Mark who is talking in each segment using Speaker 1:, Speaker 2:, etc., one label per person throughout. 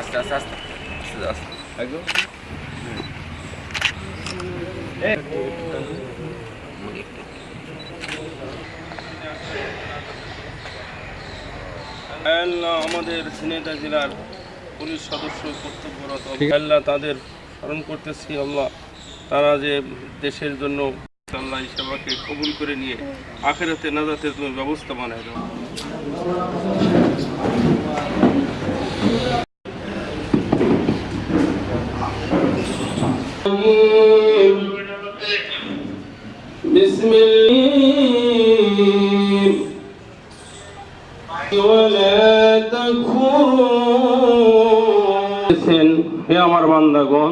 Speaker 1: আস্তে আস্তে আস্তে আস্তে আস্তে একদম
Speaker 2: আমাদের ঝিনাইদহ জেলার পুলিশ সদস্য কর্তব্যরত। আল্লাহ তাদের স্মরণ করতেছি আল্লাহ। তারা যে দেশের জন্য আল্লাহ এই সেবাকে কবুল করে নিয়ে আখেরাতে নাজাতের তুমি ব্যবস্থা বানায় দাও بسم الله ولا تكفرون হে আমার বান্দাগণ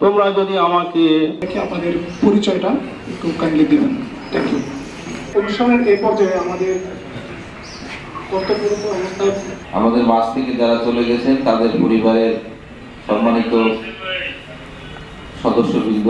Speaker 2: তোমরা যদি আমাকে
Speaker 3: দেখে আপনাদের পরিচয়টা একটু কাইন্ডলি দিবেন। থ্যাংক ইউ অনুষ্ঠানের এই পর্যায়ে আমাদের
Speaker 4: আমাদের মাস থেকে যারা চলে গেছেন তাদের পরিবারের সম্মানিত সদস্যবৃন্দ